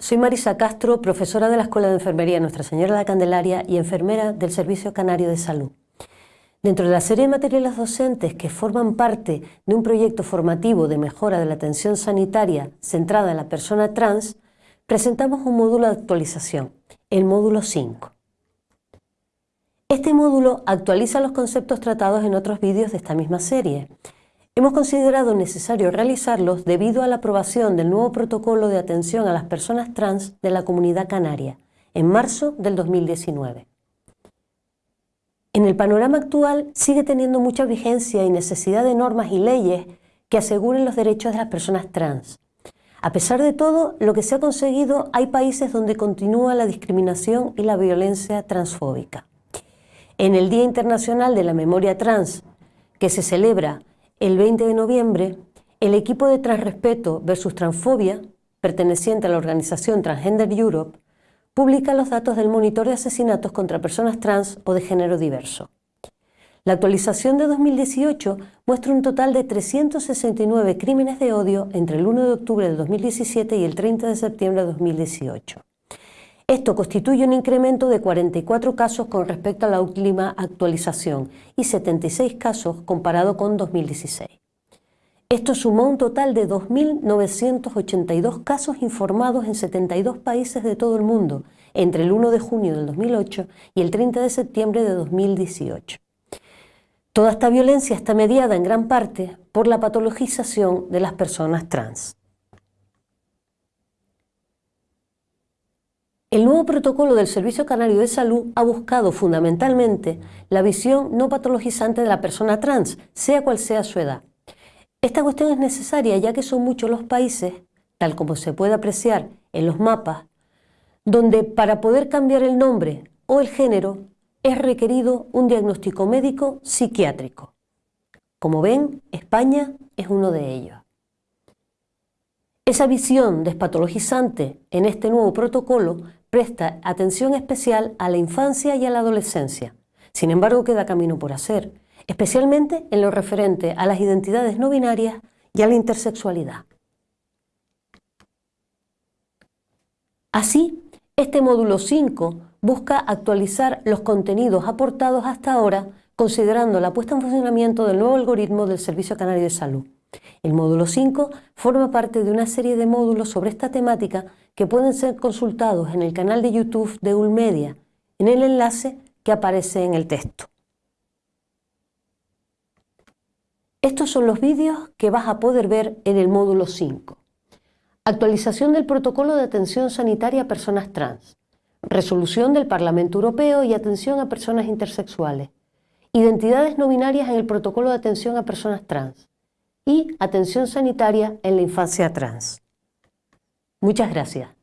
soy Marisa Castro, profesora de la Escuela de Enfermería Nuestra Señora de la Candelaria y enfermera del Servicio Canario de Salud. Dentro de la serie de materiales docentes que forman parte de un proyecto formativo de mejora de la atención sanitaria centrada en la persona trans, presentamos un módulo de actualización, el módulo 5. Este módulo actualiza los conceptos tratados en otros vídeos de esta misma serie, Hemos considerado necesario realizarlos debido a la aprobación del nuevo protocolo de atención a las personas trans de la Comunidad Canaria en marzo del 2019. En el panorama actual sigue teniendo mucha vigencia y necesidad de normas y leyes que aseguren los derechos de las personas trans. A pesar de todo, lo que se ha conseguido, hay países donde continúa la discriminación y la violencia transfóbica. En el Día Internacional de la Memoria Trans, que se celebra el 20 de noviembre, el equipo de Transrespeto versus Transfobia, perteneciente a la organización Transgender Europe, publica los datos del monitor de asesinatos contra personas trans o de género diverso. La actualización de 2018 muestra un total de 369 crímenes de odio entre el 1 de octubre de 2017 y el 30 de septiembre de 2018. Esto constituye un incremento de 44 casos con respecto a la última actualización y 76 casos comparado con 2016. Esto sumó un total de 2.982 casos informados en 72 países de todo el mundo entre el 1 de junio del 2008 y el 30 de septiembre de 2018. Toda esta violencia está mediada en gran parte por la patologización de las personas trans. El nuevo protocolo del Servicio Canario de Salud ha buscado fundamentalmente la visión no patologizante de la persona trans, sea cual sea su edad. Esta cuestión es necesaria ya que son muchos los países, tal como se puede apreciar en los mapas, donde para poder cambiar el nombre o el género es requerido un diagnóstico médico psiquiátrico. Como ven, España es uno de ellos. Esa visión despatologizante en este nuevo protocolo presta atención especial a la infancia y a la adolescencia. Sin embargo, queda camino por hacer, especialmente en lo referente a las identidades no binarias y a la intersexualidad. Así, este módulo 5 busca actualizar los contenidos aportados hasta ahora considerando la puesta en funcionamiento del nuevo algoritmo del Servicio Canario de Salud. El módulo 5 forma parte de una serie de módulos sobre esta temática que pueden ser consultados en el canal de YouTube de Ulmedia, en el enlace que aparece en el texto. Estos son los vídeos que vas a poder ver en el módulo 5. Actualización del protocolo de atención sanitaria a personas trans. Resolución del Parlamento Europeo y atención a personas intersexuales. Identidades no binarias en el protocolo de atención a personas trans y atención sanitaria en la infancia trans. Muchas gracias.